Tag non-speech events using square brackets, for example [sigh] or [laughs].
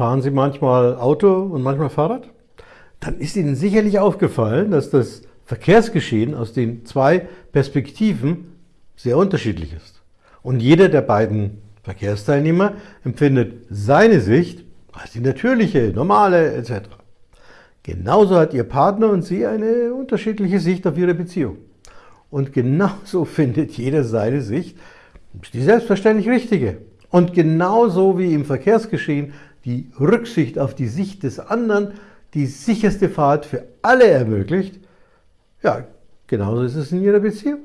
Fahren Sie manchmal Auto und manchmal Fahrrad? Dann ist Ihnen sicherlich aufgefallen, dass das Verkehrsgeschehen aus den zwei Perspektiven sehr unterschiedlich ist. Und jeder der beiden Verkehrsteilnehmer empfindet seine Sicht als die natürliche, normale etc. Genauso hat Ihr Partner und Sie eine unterschiedliche Sicht auf Ihre Beziehung. Und genauso [laughs] findet jeder seine Sicht, die selbstverständlich richtige. Und genauso wie im Verkehrsgeschehen die Rücksicht auf die Sicht des anderen die sicherste Fahrt für alle ermöglicht, ja, genauso ist es in Ihrer Beziehung.